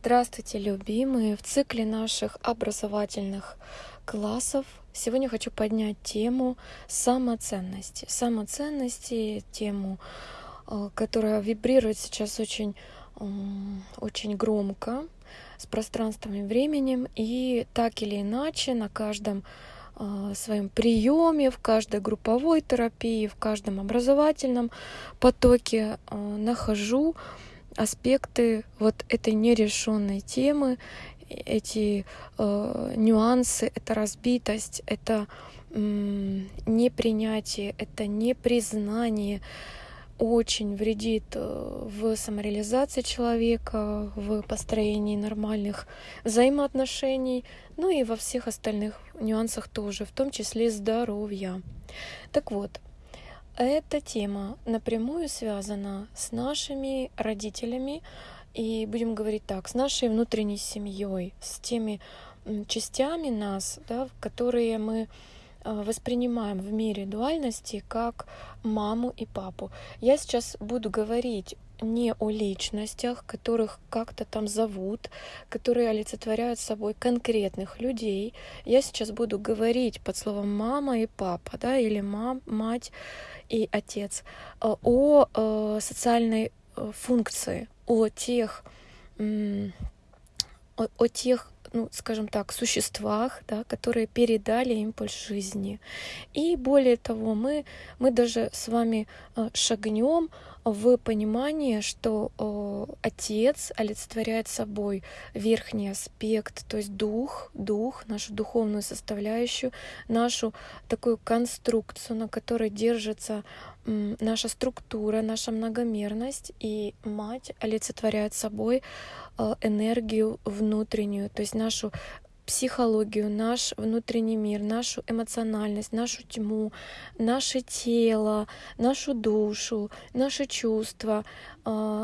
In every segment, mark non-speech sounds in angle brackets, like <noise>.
Здравствуйте, любимые! В цикле наших образовательных классов сегодня хочу поднять тему самоценности. Самоценности, тему, э, которая вибрирует сейчас очень, очень громко с пространством и временем. И так или иначе на каждом э, своем приеме, в каждой групповой терапии, в каждом образовательном потоке э, нахожу аспекты вот этой нерешенной темы, эти э, нюансы, это разбитость, это э, непринятие, это непризнание очень вредит э, в самореализации человека, в построении нормальных взаимоотношений, ну и во всех остальных нюансах тоже, в том числе здоровья. Так вот, эта тема напрямую связана с нашими родителями, и будем говорить так, с нашей внутренней семьей, с теми частями нас, да, которые мы а, воспринимаем в мире дуальности как маму и папу. Я сейчас буду говорить не о личностях, которых как-то там зовут, которые олицетворяют собой конкретных людей. Я сейчас буду говорить под словом мама и папа, да, или мам, мать и отец, э, о э, социальной э, функции, о тех, о, о тех ну, скажем так, существах, да, которые передали импульс жизни. И более того, мы, мы даже с вами шагнем в понимание, что э, Отец олицетворяет собой верхний аспект, то есть дух, дух, нашу духовную составляющую, нашу такую конструкцию, на которой держится э, наша структура, наша многомерность, и Мать олицетворяет собой э, энергию внутреннюю, то есть нашу психологию, наш внутренний мир, нашу эмоциональность, нашу тьму, наше тело, нашу душу, наши чувства,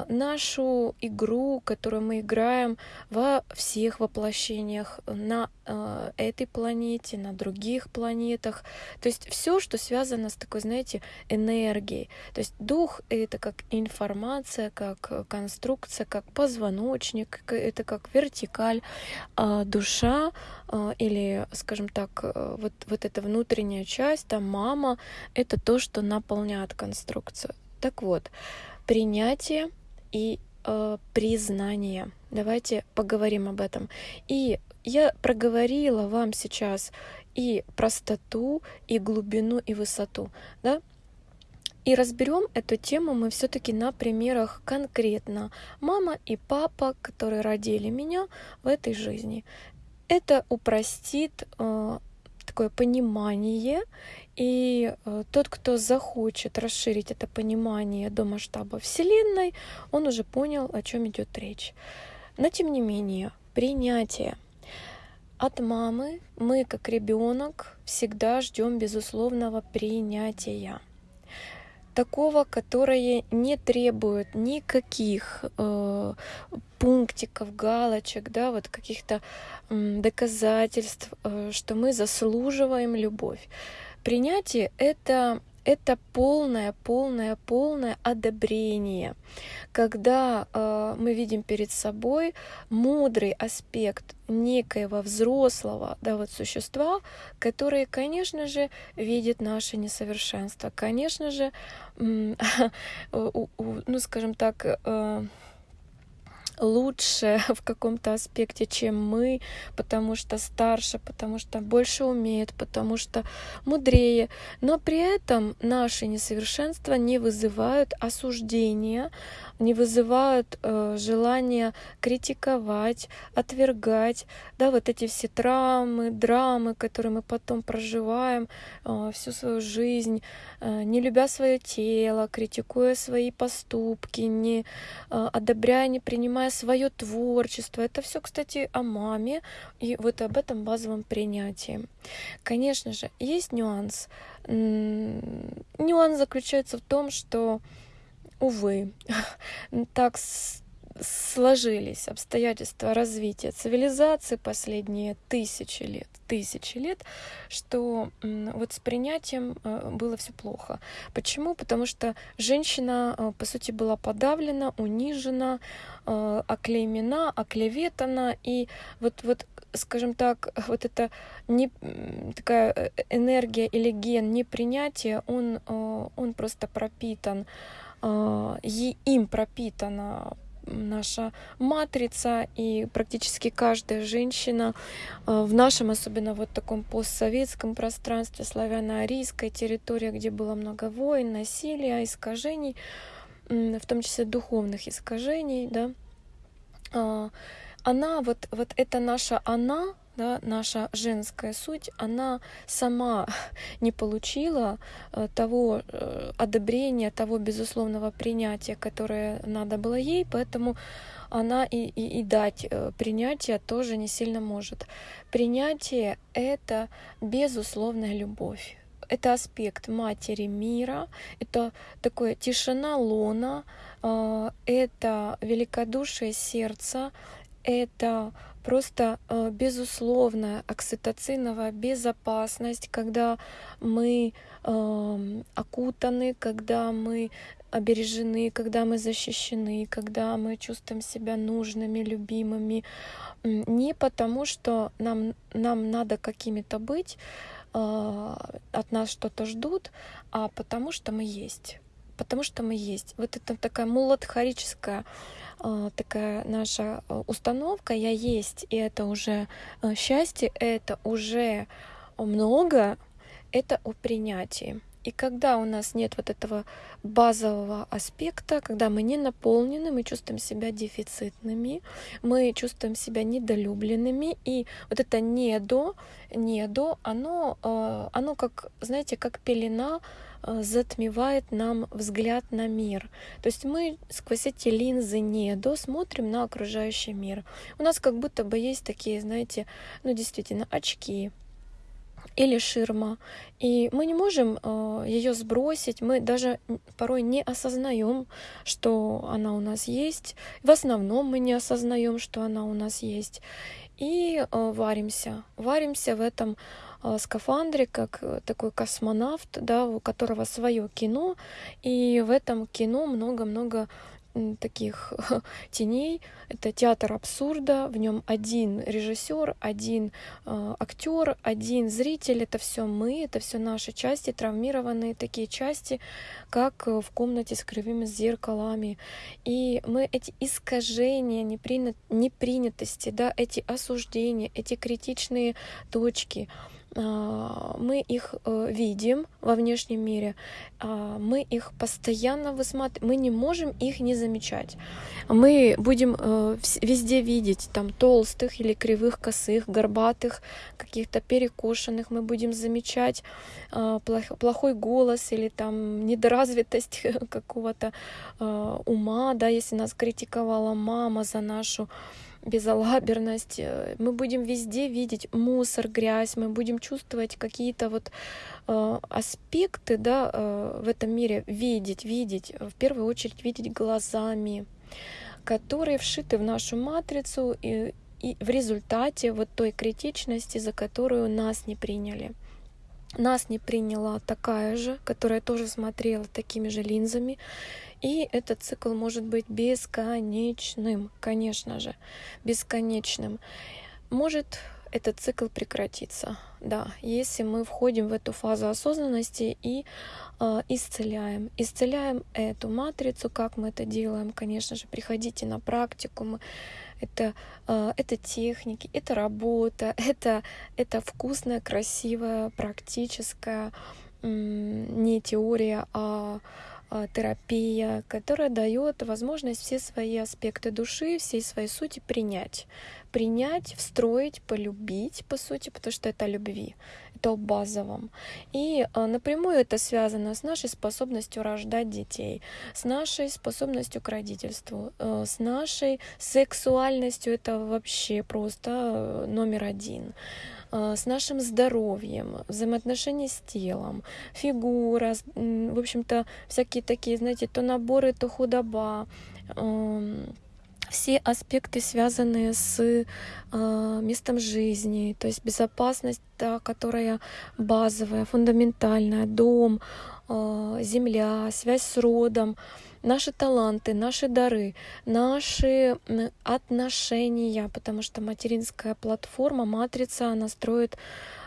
нашу игру, которую мы играем во всех воплощениях на а, этой планете, на других планетах. То есть все, что связано с такой, знаете, энергией. То есть дух — это как информация, как конструкция, как позвоночник, это как вертикаль. А душа или, скажем так, вот, вот эта внутренняя часть, там мама — это то, что наполняет конструкцию. Так вот, принятие и э, признание. Давайте поговорим об этом. И я проговорила вам сейчас и простоту, и глубину, и высоту. Да? И разберем эту тему мы все-таки на примерах конкретно. Мама и папа, которые родили меня в этой жизни. Это упростит э, такое понимание и э, тот, кто захочет расширить это понимание до масштаба Вселенной, он уже понял, о чем идет речь. Но тем не менее, принятие. От мамы мы, как ребенок, всегда ждем безусловного принятия такого, которое не требует никаких э, пунктиков, галочек, да, вот каких-то э, доказательств, э, что мы заслуживаем любовь. Принятие — это это полное, полное, полное одобрение, когда э, мы видим перед собой мудрый аспект некоего взрослого да, вот существа, который, конечно же, видит наше несовершенство, конечно же, <laughs> ну, скажем так, э, лучше <laughs> в каком-то аспекте, чем мы, потому что старше, потому что больше умеет, потому что мудрее. Но при этом наши несовершенства не вызывают осуждения, не вызывают э, желания критиковать, отвергать, да, вот эти все травмы, драмы, которые мы потом проживаем э, всю свою жизнь, э, не любя свое тело, критикуя свои поступки, не э, одобряя, не принимая свое творчество. Это все, кстати, о маме и вот об этом базовом принятии. Конечно же, есть нюанс. Нюанс заключается в том, что увы, <laughs> так сложились обстоятельства развития цивилизации последние тысячи лет, тысячи лет, что вот с принятием э, было все плохо. Почему? Потому что женщина, э, по сути, была подавлена, унижена, э, оклеймена, оклеветана, и вот, вот скажем так, вот эта не, такая энергия или ген непринятия, он, он просто пропитан, им пропитана наша матрица, и практически каждая женщина э, в нашем, особенно вот таком постсоветском пространстве, славяно-арийской территории, где было много войн, насилия, искажений, в том числе духовных искажений, да, а, она, вот, вот это наша она, да, наша женская суть, она сама <laughs> не получила э, того э, одобрения, того безусловного принятия, которое надо было ей, поэтому она и, и, и дать э, принятие тоже не сильно может. Принятие — это безусловная любовь. Это аспект матери мира, это такое тишина лона, это великодушие сердца, это просто э, безусловная окситоциновая безопасность, когда мы э, окутаны, когда мы обережены, когда мы защищены, когда мы чувствуем себя нужными, любимыми. Не потому, что нам, нам надо какими-то быть, э, от нас что-то ждут, а потому что мы есть. Потому что мы есть. Вот это такая муладхарическая а, такая наша а, установка «я есть», и это уже а, счастье, это уже много, это о принятии. И когда у нас нет вот этого базового аспекта, когда мы не наполнены, мы чувствуем себя дефицитными, мы чувствуем себя недолюбленными, и вот это недо, недо, оно, оно как, знаете, как пелена Э, затмевает нам взгляд на мир. То есть мы сквозь эти линзы недо смотрим на окружающий мир. У нас как будто бы есть такие, знаете, ну действительно, очки, или ширма. И мы не можем э, ее сбросить, мы даже порой не осознаем, что она у нас есть. В основном мы не осознаем, что она у нас есть. И э, варимся, варимся в этом Э, скафандре, как э, такой космонавт, да, у которого свое кино, и в этом кино много-много таких <laughs> теней. Это театр абсурда, в нем один режиссер, один э, актер, один зритель. Это все мы, это все наши части, травмированные такие части, как в комнате с кривыми зеркалами. И мы эти искажения, непринятости, да, эти осуждения, эти критичные точки, мы их э, видим во внешнем мире, а, мы их постоянно высматриваем, мы не можем их не замечать. Мы будем э, везде видеть там толстых или кривых, косых, горбатых, каких-то перекошенных, мы будем замечать а, плохой голос или там недоразвитость <laughs> какого-то ума, да, если нас критиковала мама за нашу безалаберность. Э, мы будем везде видеть мусор, грязь, мы будем чувствовать какие-то вот э, аспекты да, э, в этом мире, видеть, видеть, в первую очередь видеть глазами, которые вшиты в нашу матрицу и, и в результате вот той критичности, за которую нас не приняли. Нас не приняла такая же, которая тоже смотрела такими же линзами, и этот цикл может быть бесконечным, конечно же, бесконечным. Может этот цикл прекратиться, да, если мы входим в эту фазу осознанности и э, исцеляем. Исцеляем эту матрицу, как мы это делаем, конечно же, приходите на практику, мы это, э, это техники, это работа, <laughs> это, это вкусная, красивая, практическая, не теория, а, терапия, которая дает возможность все свои аспекты души, всей своей сути принять. Принять, встроить, полюбить, по сути, потому что это любви, это о базовом. И а, напрямую это связано с нашей способностью рождать детей, с нашей способностью к родительству, э, с нашей сексуальностью, это вообще просто э, номер один с нашим здоровьем, взаимоотношения с телом, фигура, в общем-то, всякие такие, знаете, то наборы, то худоба, эм, все аспекты, связанные с э, местом жизни, то есть безопасность, да, которая базовая, фундаментальная, дом, э, земля, связь с родом, наши таланты, наши дары, наши отношения, потому что материнская платформа, матрица, она строит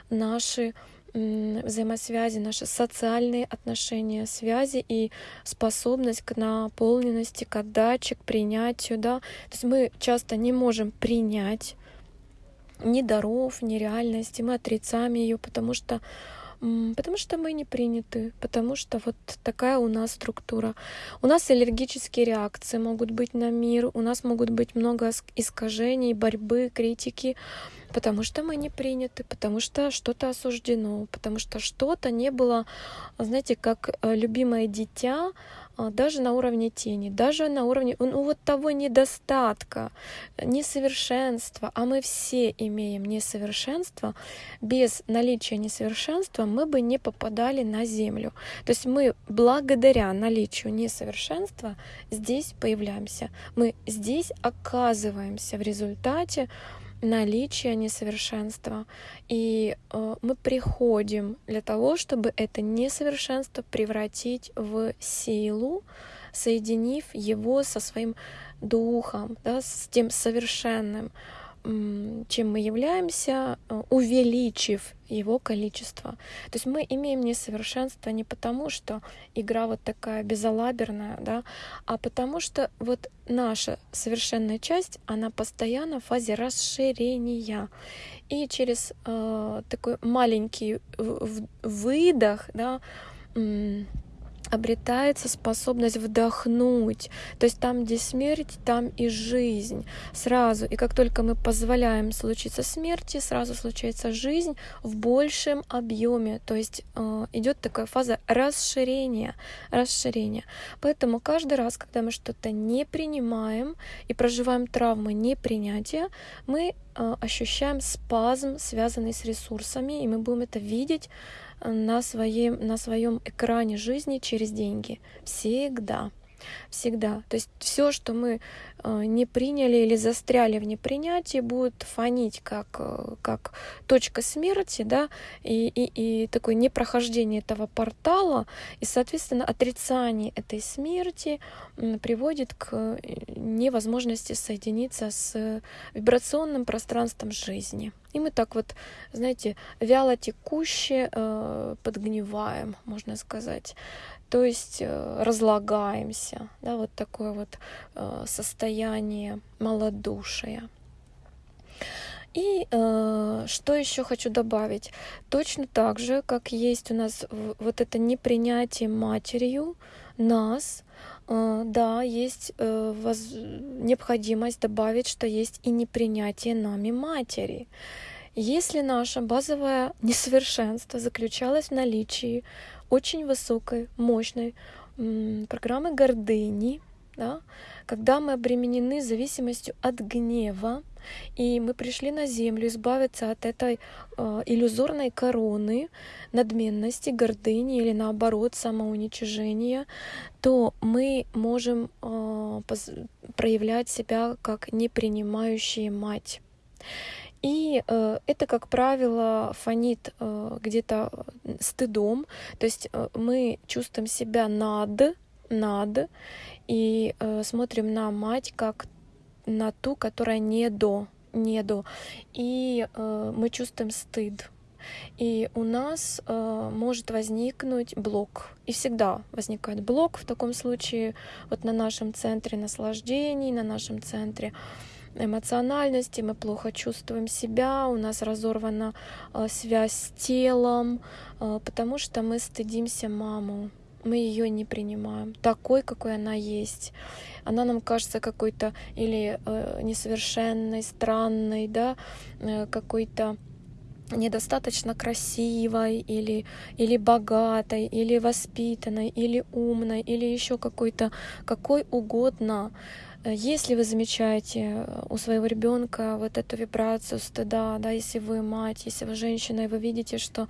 наши взаимосвязи, наши социальные отношения, связи и способность к наполненности, к отдаче, к принятию. Да? То есть мы часто не можем принять ни даров, ни реальности, мы отрицаем ее, потому что Потому что мы не приняты, потому что вот такая у нас структура. У нас аллергические реакции могут быть на мир, у нас могут быть много искажений, борьбы, критики, потому что мы не приняты, потому что что-то осуждено, потому что что-то не было, знаете, как э, любимое дитя, а, даже на уровне тени, даже на уровне ну, вот того недостатка, несовершенства, а мы все имеем несовершенство, без наличия несовершенства мы бы не попадали на Землю. То есть мы благодаря наличию несовершенства здесь появляемся, мы здесь оказываемся в результате наличие несовершенства. И э, мы приходим для того, чтобы это несовершенство превратить в силу, соединив его со своим духом, да, с тем совершенным чем мы являемся, э, увеличив его количество. То есть мы имеем несовершенство не потому, что игра вот такая безалаберная, да, а потому что вот наша совершенная часть, она постоянно в фазе расширения. И через э, такой маленький выдох, да, обретается способность вдохнуть. То есть там, где смерть, там и жизнь. Сразу. И как только мы позволяем случиться смерти, сразу случается жизнь в большем объеме. То есть э, идет такая фаза расширения. Расширения. Поэтому каждый раз, когда мы что-то не принимаем и проживаем травмы непринятия, мы э, ощущаем спазм, связанный с ресурсами, и мы будем это видеть на своем, на своем экране жизни через деньги. Всегда. Всегда. То есть все, что мы э, не приняли или застряли в непринятии, будет фонить как, э, как точка смерти, да, и, и, и такое непрохождение этого портала, и, соответственно, отрицание этой смерти приводит к э, невозможности соединиться с вибрационным пространством жизни. И мы так вот, знаете, вяло текуще э, подгниваем, можно сказать. То есть э, разлагаемся, да, вот такое вот э, состояние малодушия. И э, что еще хочу добавить? Точно так же, как есть у нас вот это непринятие матерью нас, э, да, есть э, воз... необходимость добавить, что есть и непринятие нами матери. Если наше базовое несовершенство заключалось в наличии очень высокой, мощной программы гордыни, да, когда мы обременены зависимостью от гнева, и мы пришли на землю избавиться от этой э, иллюзорной короны надменности, гордыни или наоборот самоуничижения, то мы можем э, проявлять себя как непринимающие мать. И э, это, как правило, фонит э, где-то стыдом, то есть э, мы чувствуем себя над, над, и э, смотрим на мать как на ту, которая не до, не до, и э, мы чувствуем стыд. И у нас э, может возникнуть блок. И всегда возникает блок в таком случае вот на нашем центре наслаждений, на нашем центре эмоциональности, мы плохо чувствуем себя, у нас разорвана э, связь с телом, э, потому что мы стыдимся маму, мы ее не принимаем такой, какой она есть. Она нам кажется какой-то или э, несовершенной, странной, да, э, какой-то недостаточно красивой или, или богатой, или воспитанной, или умной, или еще какой-то, какой угодно если вы замечаете у своего ребенка вот эту вибрацию стыда, да, если вы мать, если вы женщина, и вы видите, что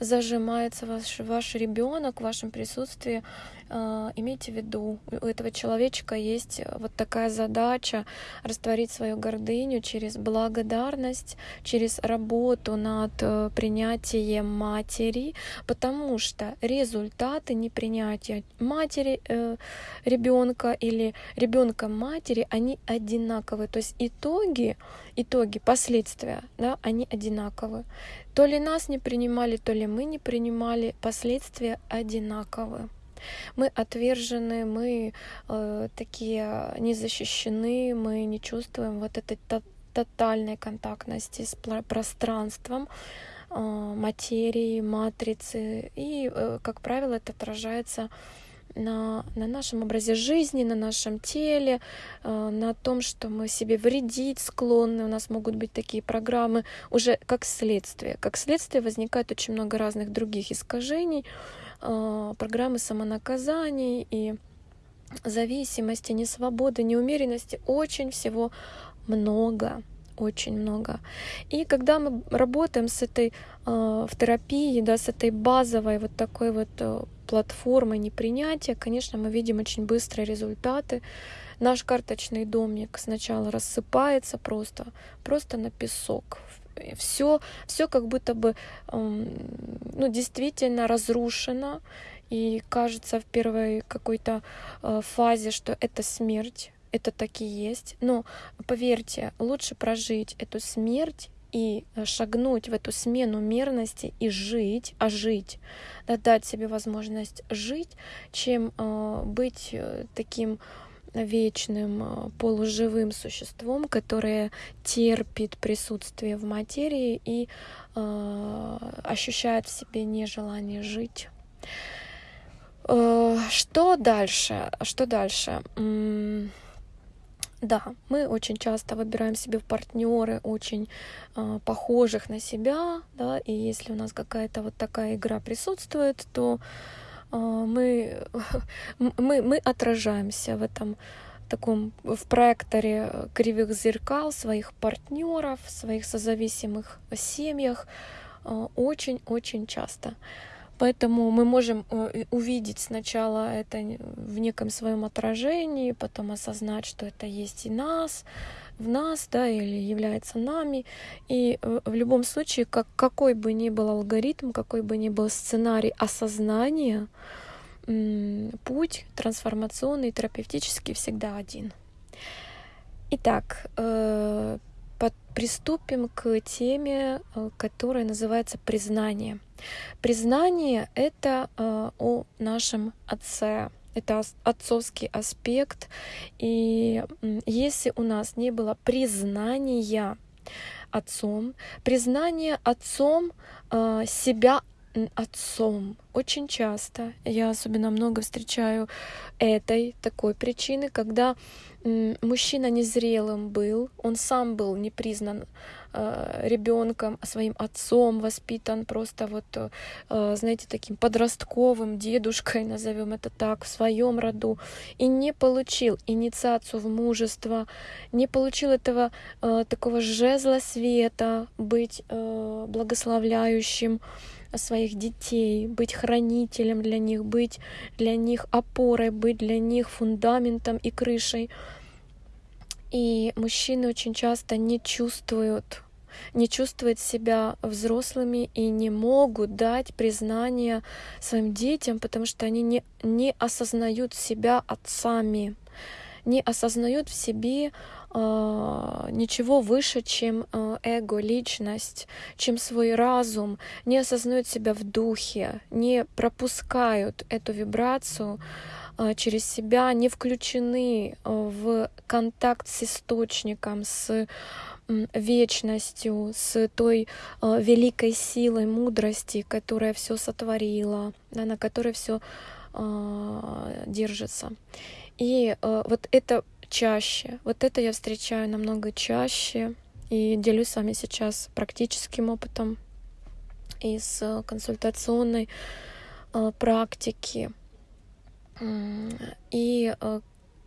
зажимается ваш, ваш ребенок в вашем присутствии, имейте в виду, у этого человечка есть э, вот такая задача растворить свою гордыню через благодарность, через работу над э, принятием матери, потому что результаты непринятия матери э, ребенка или ребенка матери, они одинаковые. То есть итоги, итоги, последствия, да, они одинаковые. То ли нас не принимали, то ли мы не принимали, последствия одинаковые. Мы отвержены, мы э, такие не защищены, мы не чувствуем вот этой тотальной контактности с пространством э, материи, матрицы. И, э, как правило, это отражается на, на нашем образе жизни, на нашем теле, э, на том, что мы себе вредить склонны. У нас могут быть такие программы уже как следствие. Как следствие возникает очень много разных других искажений, а, программы самонаказаний и зависимости, несвободы, неумеренности, очень всего много очень много. И когда мы работаем с этой э, в терапии, да, с этой базовой вот такой вот э, платформой непринятия, конечно, мы видим очень быстрые результаты. Наш карточный домик сначала рассыпается просто, просто на песок все, все как будто бы ну, действительно разрушено, и кажется в первой какой-то э, фазе, что это смерть, это так и есть. Но поверьте, лучше прожить эту смерть и э, шагнуть в эту смену мерности и жить, а жить, да, дать себе возможность жить, чем э, быть э, таким вечным э, полуживым существом, которое терпит присутствие в материи и э, ощущает в себе нежелание жить. Э, что дальше? Что дальше? Да, мы очень часто выбираем себе в партнеры очень э, похожих на себя, да, и если у нас какая-то вот такая игра присутствует, то а, мы, <laughs> мы, мы отражаемся в этом таком в проекторе кривых зеркал своих партнеров, своих созависимых семьях а, очень-очень часто. Поэтому мы можем э, увидеть сначала это в неком своем отражении, потом осознать, что это есть и нас, в нас, да, или является нами. И э, в любом случае, как, какой бы ни был алгоритм, какой бы ни был сценарий осознания, путь трансформационный, терапевтический всегда один. Итак, э, приступим к теме, э, которая называется признание. Признание — это о нашем Отце, это отцовский аспект. И если у нас не было признания отцом, признание отцом э, себя отцом. Очень часто я особенно много встречаю этой такой причины, когда мужчина незрелым был, он сам был не признан э, ребенком, а своим отцом воспитан просто вот, э, знаете, таким подростковым дедушкой, назовем это так, в своем роду, и не получил инициацию в мужество, не получил этого э, такого жезла света, быть благословляющим, своих детей, быть хранителем для них, быть для них опорой, быть для них фундаментом и крышей. И мужчины очень часто не чувствуют не чувствуют себя взрослыми и не могут дать признание своим детям, потому что они не, не осознают себя отцами, не осознают в себе э, ничего выше, чем э, эго, личность, чем свой разум, не осознают себя в духе, не пропускают эту вибрацию э, через себя, не включены в контакт с источником, с вечностью, с той э, великой силой мудрости, которая все сотворила, да, на которой все э, держится. И э, вот это чаще. Вот это я встречаю намного чаще и делюсь с вами сейчас практическим опытом из э, консультационной э, практики. И э,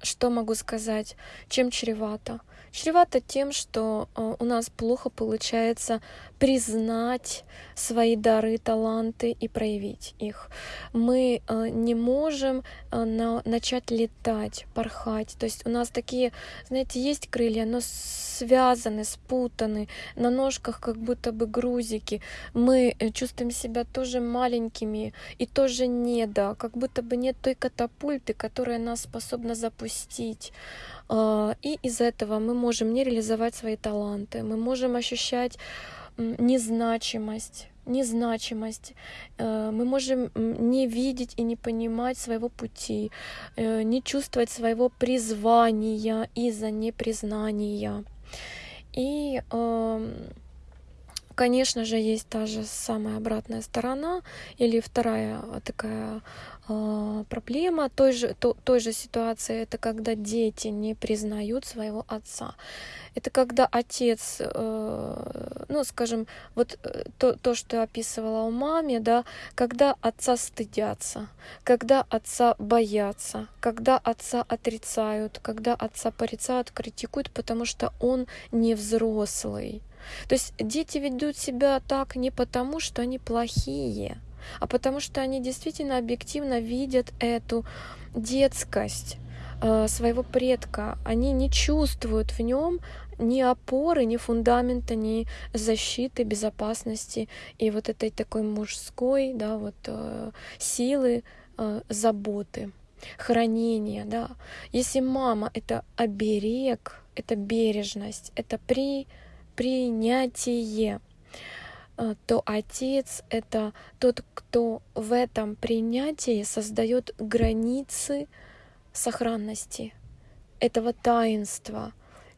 что могу сказать, чем чревато? Чревато тем, что э, у нас плохо получается признать свои дары, таланты и проявить их. Мы э, не можем э, начать летать, порхать. То есть у нас такие, знаете, есть крылья, но связаны, спутаны, на ножках как будто бы грузики. Мы чувствуем себя тоже маленькими и тоже не да, как будто бы нет той катапульты, которая нас способна запустить. А, и из этого мы можем не реализовать свои таланты, мы можем ощущать незначимость, незначимость. Э, мы можем не видеть и не понимать своего пути, э, не чувствовать своего призвания из-за непризнания. И Конечно же, есть та же самая обратная сторона или вторая такая проблема той же, то, той же ситуации. Это когда дети не признают своего отца. Это когда отец, э, ну, скажем, вот э, то, то, что я описывала у маме, да, когда отца стыдятся, когда отца боятся, когда отца отрицают, когда отца порицают, критикуют, потому что он не взрослый. То есть дети ведут себя так не потому, что они плохие, а потому что они действительно объективно видят эту детскость э, своего предка. Они не чувствуют в нем ни опоры, ни фундамента, ни защиты, безопасности и вот этой такой мужской, да, вот э, силы, э, заботы, хранения, да. Если мама — это оберег, это бережность, это при принятие, то отец — это тот, кто в этом принятии создает границы сохранности этого таинства.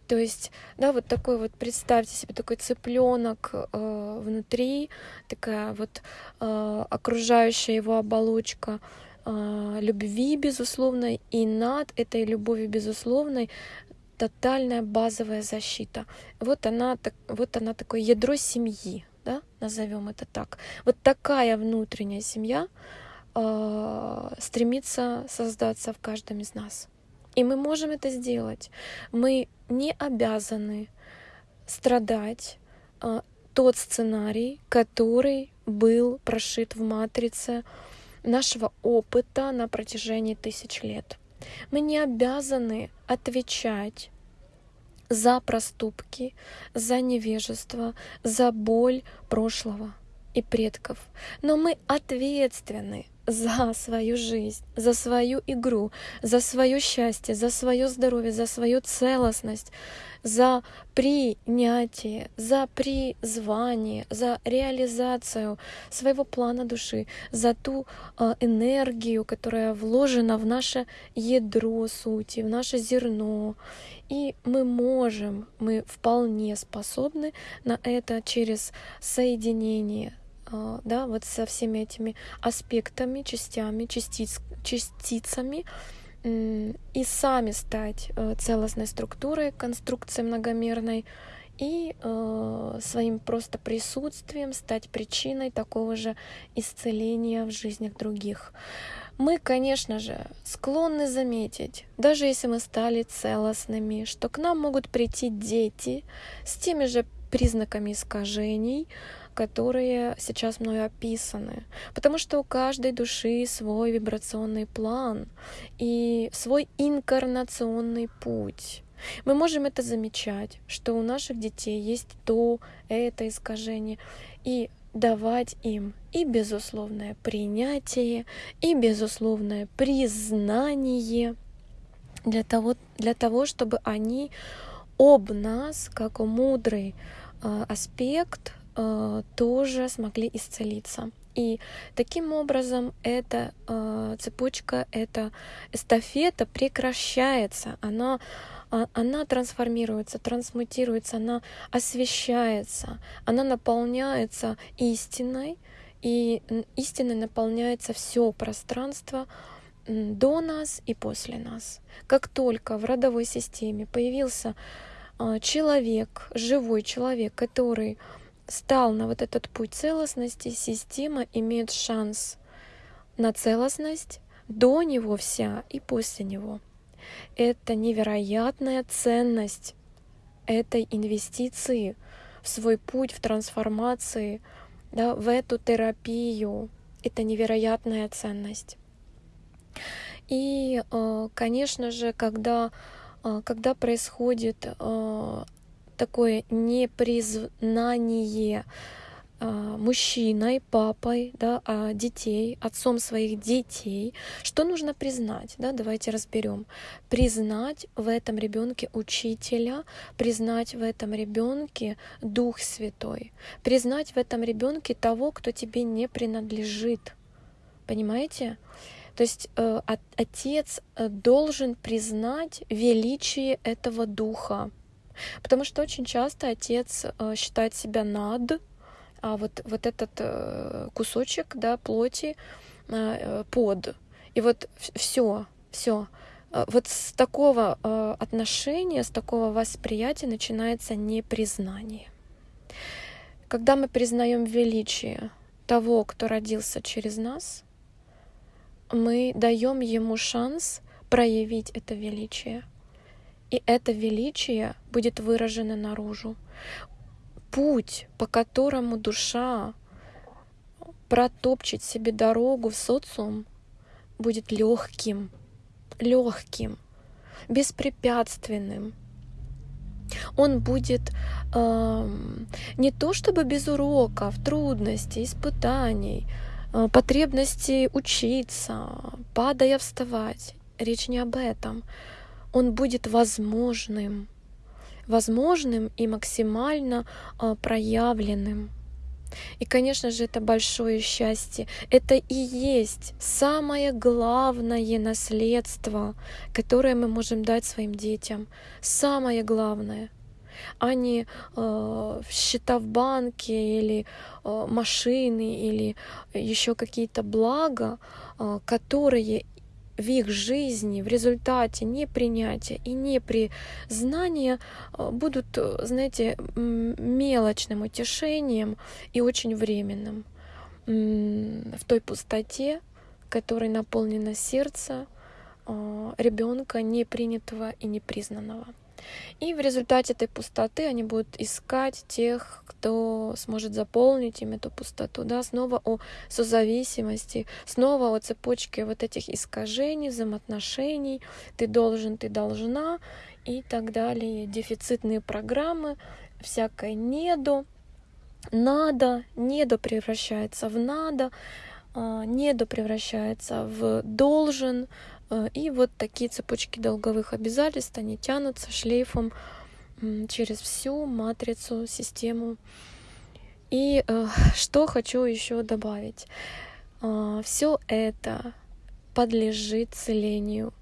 То есть, да, вот такой вот, представьте себе, такой цыпленок э, внутри, такая вот э, окружающая его оболочка э, любви безусловной, и над этой любовью безусловной тотальная базовая защита. Вот она, вот она такое ядро семьи, да, назовем это так. Вот такая внутренняя семья э, стремится создаться в каждом из нас. И мы можем это сделать. Мы не обязаны страдать э, тот сценарий, который был прошит в матрице нашего опыта на протяжении тысяч лет. Мы не обязаны отвечать за проступки, за невежество, за боль прошлого и предков. Но мы ответственны за свою жизнь, за свою игру, за свое счастье, за свое здоровье, за свою целостность, за принятие, за призвание, за реализацию своего плана души, за ту э, энергию, которая вложена в наше ядро сути, в наше зерно. И мы можем, мы вполне способны на это через соединение а, да, вот со всеми этими аспектами, частями, частиц, частицами, и сами стать э, целостной структурой, конструкцией многомерной, и э, своим просто присутствием стать причиной такого же исцеления в жизнях других. Мы, конечно же, склонны заметить, даже если мы стали целостными, что к нам могут прийти дети с теми же признаками искажений, которые сейчас мною описаны. Потому что у каждой души свой вибрационный план и свой инкарнационный путь. Мы можем это замечать, что у наших детей есть то, это искажение, и давать им и безусловное принятие, и безусловное признание для того, для того чтобы они об нас, как о мудрый э, аспект, тоже смогли исцелиться. И таким образом эта э, цепочка, эта эстафета прекращается, она, а, она трансформируется, трансмутируется, она освещается, она наполняется истиной, и истиной наполняется все пространство до нас и после нас. Как только в родовой системе появился э, человек, живой человек, который стал на вот этот путь целостности, система имеет шанс на целостность до него вся и после него. — это невероятная ценность этой инвестиции в свой путь, в трансформации, да, в эту терапию. Это невероятная ценность. И, э, конечно же, когда, э, когда происходит э, такое непризнание мужчиной, папой, да, а детей, отцом своих детей. Что нужно признать? Да, давайте разберем. Признать в этом ребенке учителя, признать в этом ребенке Дух Святой, признать в этом ребенке того, кто тебе не принадлежит. Понимаете? То есть э, отец э, должен признать величие этого духа. Потому что очень часто отец э, считает себя над, а вот, вот этот кусочек да, плоти под. И вот все, все. Вот с такого отношения, с такого восприятия начинается непризнание. Когда мы признаем величие того, кто родился через нас, мы даем ему шанс проявить это величие. И это величие будет выражено наружу. Путь, по которому душа протопчет себе дорогу в социум, будет легким, легким, беспрепятственным. Он будет э, не то чтобы без уроков, трудностей, испытаний, Э, потребности учиться, падая вставать. Речь не об этом. Он будет возможным, возможным и максимально э, проявленным. И, конечно же, это большое счастье. Это и есть самое главное наследство, которое мы можем дать своим детям. Самое главное а не э, счета в банке или э, машины или еще какие-то блага, э, которые в их жизни в результате непринятия и непризнания э, будут, знаете, мелочным утешением и очень временным в той пустоте, которой наполнено сердце э, ребенка непринятого и непризнанного. И в результате этой пустоты они будут искать тех, кто сможет заполнить им эту пустоту. Да? Снова о созависимости, снова о цепочке вот этих искажений, взаимоотношений. Ты должен, ты должна и так далее. Дефицитные программы, всякое недо, надо, недо превращается в надо, а, недо превращается в должен, и вот такие цепочки долговых обязательств, они тянутся шлейфом через всю матрицу, систему. И э, что хочу еще добавить. Э, все это подлежит целению.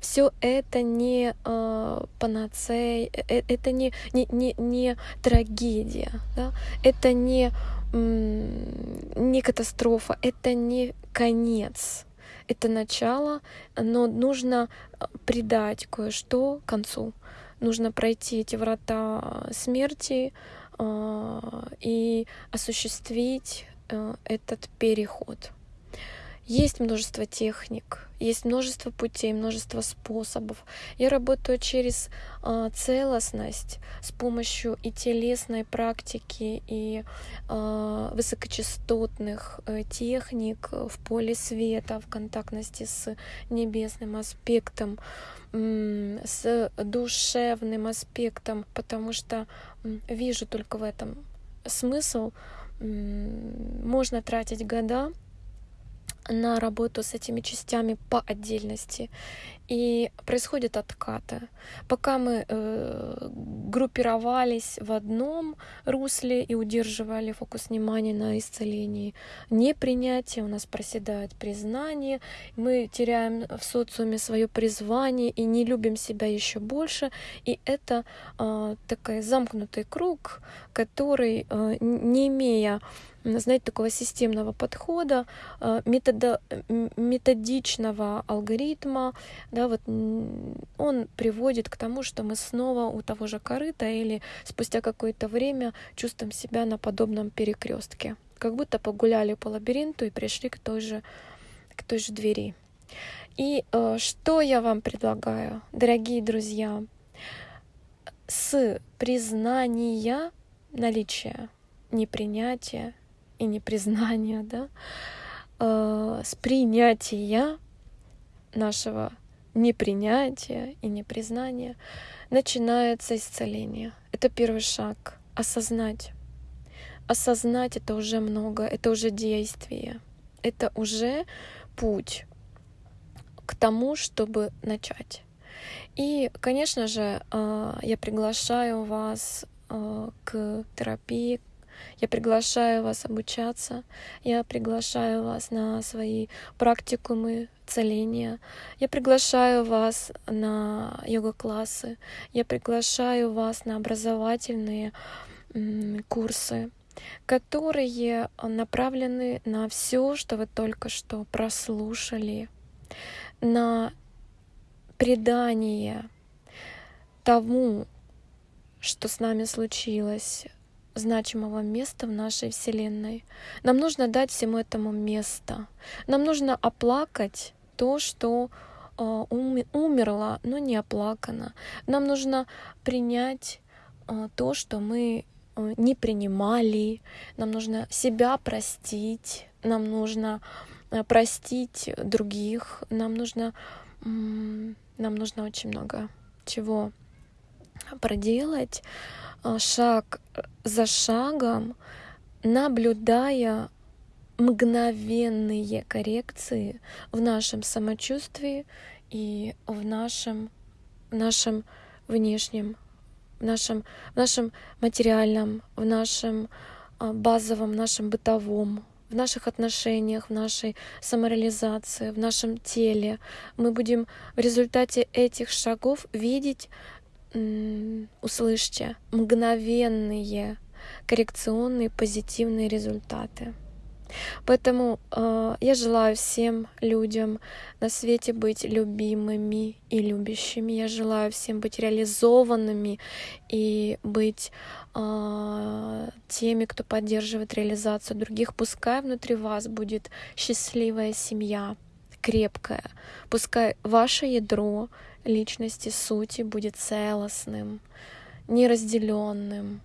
Все это не э, панацея, э, это не, не, не, не трагедия, да? это не, не катастрофа, это не конец это начало, но нужно э, придать кое-что концу. Нужно пройти эти врата смерти э, и осуществить э, этот переход. Есть множество техник, есть множество путей, множество способов. Я работаю через э, целостность с помощью и телесной практики, и э, высокочастотных э, техник в поле света, в контактности с небесным аспектом, э, с душевным аспектом, потому что э, вижу только в этом смысл. Э, можно тратить года на работу с этими частями по отдельности. И происходят откаты. Пока мы э, группировались в одном русле и удерживали фокус внимания на исцелении, непринятие, у нас проседает признание, мы теряем в социуме свое призвание и не любим себя еще больше. И это э, такой замкнутый круг, который, э, не имея знаете, такого системного подхода, э, метода, методичного алгоритма, да, вот он приводит к тому, что мы снова у того же корыта или спустя какое-то время чувствуем себя на подобном перекрестке, как будто погуляли по лабиринту и пришли к той же, к той же двери. И э, что я вам предлагаю, дорогие друзья? С признания наличия непринятия и непризнания, да, э, с принятия нашего непринятия и непризнания начинается исцеление. Это первый шаг. Осознать. Осознать это уже много, это уже действие, это уже путь к тому, чтобы начать. И, конечно же, э, я приглашаю вас э, к терапии, я приглашаю вас обучаться, я приглашаю вас на свои практикумы целения, я приглашаю вас на йога-классы, я приглашаю вас на образовательные курсы, которые направлены на все, что вы только что прослушали, на предание тому, что с нами случилось, значимого места в нашей Вселенной. Нам нужно дать всему этому место. Нам нужно оплакать то, что э, умерло, но не оплакано. Нам нужно принять э, то, что мы э, не принимали. Нам нужно себя простить. Нам нужно простить других. Нам нужно, нам нужно очень много чего проделать шаг за шагом, наблюдая мгновенные коррекции в нашем самочувствии и в нашем, в нашем внешнем, в нашем, в нашем материальном, в нашем а, базовом, нашем бытовом, в наших отношениях, в нашей самореализации, в нашем теле. Мы будем в результате этих шагов видеть, услышьте, мгновенные коррекционные позитивные результаты. Поэтому э, я желаю всем людям на свете быть любимыми и любящими. Я желаю всем быть реализованными и быть э, теми, кто поддерживает реализацию других. Пускай внутри вас будет счастливая семья, крепкая. Пускай ваше ядро личности, сути будет целостным, неразделенным.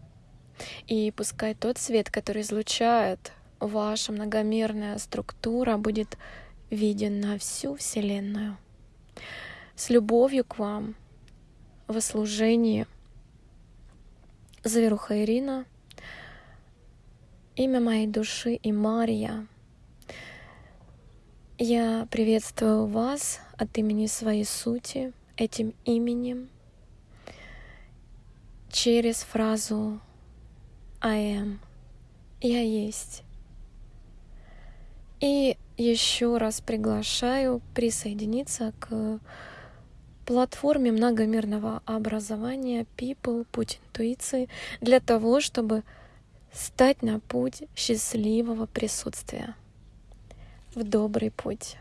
И пускай тот свет, который излучает ваша многомерная структура будет виден на всю Вселенную. С любовью к вам во служении Заверуха Ирина, имя моей души и Мария. Я приветствую вас от имени своей сути этим именем через фразу I am. Я есть. И еще раз приглашаю присоединиться к платформе многомерного образования People, Путь интуиции для того, чтобы стать на путь счастливого присутствия в добрый путь.